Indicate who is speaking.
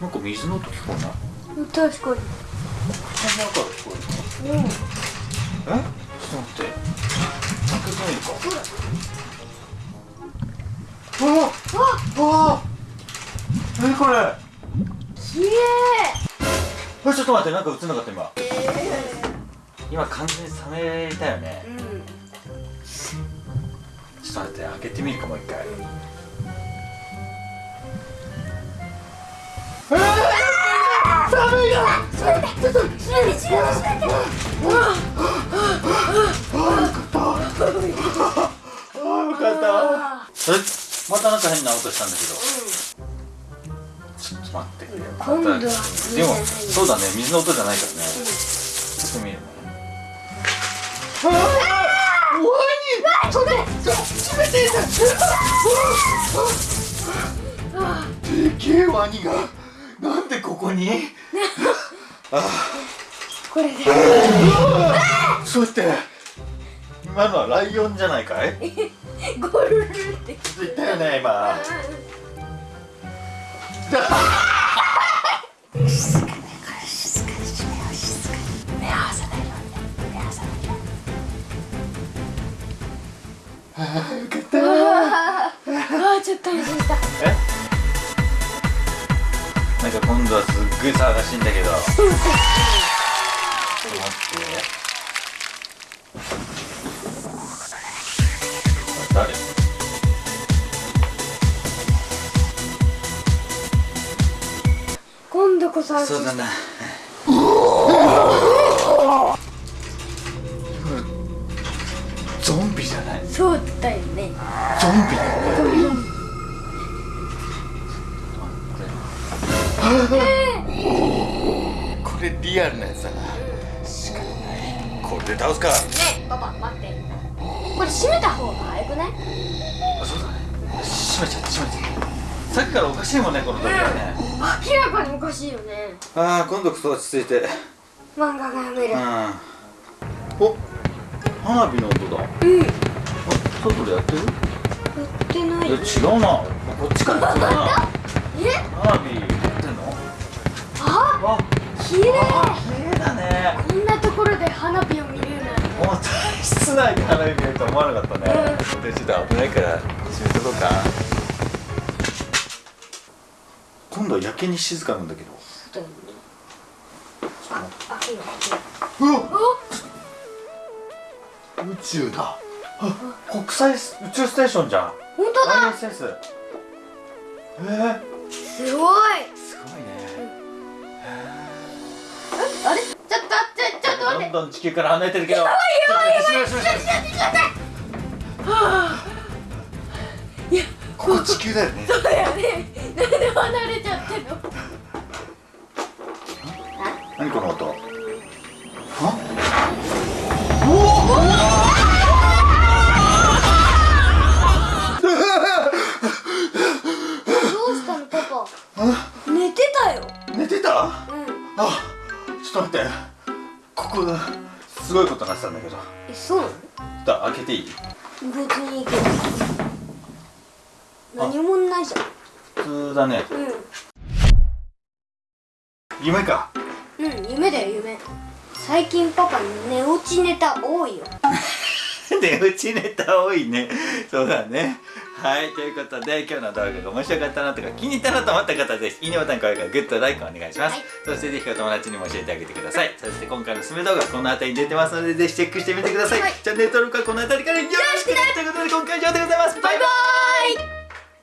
Speaker 1: なんか水の音聞こえない？
Speaker 2: 確かに。
Speaker 1: この中で聞こえる
Speaker 2: うん。
Speaker 1: え？ちょっと待って。開けてみるか。あわあ何これ。
Speaker 2: きれい
Speaker 1: えちょっと待って。なんか映んなかった今。今完全に冷めたよね。
Speaker 2: うん。
Speaker 1: ちょっと待って。開けてみるかもう一回またなんか変な音したんだけどうんちょっと待ってくれよ
Speaker 2: 今度は
Speaker 1: でも
Speaker 2: 水じゃない
Speaker 1: そうだね水の音じゃないからねうんちょっと見るねワニそれ冷てえでけえワニがなんでここに
Speaker 2: これで。
Speaker 1: そうやって今のはライオンじゃないかい？
Speaker 2: ゴルルって。
Speaker 1: 言ったよね今。
Speaker 2: あーちょっと安心した
Speaker 1: え？なんか今度はすっごい騒がしいんだけど。ちょっと待って。誰？
Speaker 2: 今度こそ
Speaker 1: そうだ。なゾンビじゃない？
Speaker 2: そうだよね。
Speaker 1: ゾンビ。だよねこれリアルなやつだな。仕方ない。これで倒すか
Speaker 2: ねえパパ待って。これ閉めた方が早くない？
Speaker 1: あそうだ。ね閉めちゃって閉めちゃってさっきからおかしいもんねこの時はね。
Speaker 2: 明らかにおかしいよね。
Speaker 1: ああ今度こそ落ち着いて。
Speaker 2: 漫画が読める。
Speaker 1: うん。お花火の音だ。
Speaker 2: うん。や
Speaker 1: あ外でやってる？
Speaker 2: ってない。
Speaker 1: え違うな。こっちから違うな。
Speaker 2: え？
Speaker 1: 花火わ
Speaker 2: 綺麗
Speaker 1: あ綺麗だね。
Speaker 2: こんなところで花火を見れるなんて。
Speaker 1: もう室内で花火見ると思わなかったね。でちょっと危ないから閉めとこうか。今度はやけに静かなんだけど。
Speaker 2: そうだよねあ開けよう
Speaker 1: 宇宙だあ国際宇宙ステーションじゃん
Speaker 2: う本当だ
Speaker 1: ISS えー、
Speaker 2: すごい
Speaker 1: んどん地球から離れてるけど。やばいやばいやばい。
Speaker 2: いや
Speaker 1: ここ地球だよね。
Speaker 2: そうだよね。なんで離れちゃってんの？
Speaker 1: 何この音あ
Speaker 2: どうしたのパパ？寝てたよ。
Speaker 1: 寝てた？
Speaker 2: うん。
Speaker 1: あちょっと待ってここすごいことになってたんだけど。
Speaker 2: えそうなの？
Speaker 1: だ開けていい？
Speaker 2: 別にいいけど。何もないじゃん。
Speaker 1: 普通だね。
Speaker 2: う
Speaker 1: 夢か？
Speaker 2: んうん夢だよ夢。最近パパ寝落ちネタ多いよ。
Speaker 1: 寝落ちネタ多いね。そうだねはいということで今日の動画が面白かったなとか気に入ったなと思った方はぜひいいねボタン高評価グッドライクお願いします、
Speaker 2: はい。
Speaker 1: そしてぜひお友達にも教えてあげてください。そして今回のおすすめ動画この辺りに出てますのでぜひチェックしてみてください、
Speaker 2: はい。
Speaker 1: チャンネル登録はこの辺りからよろしく。ね。ということで今回は以上でございます。バイバイ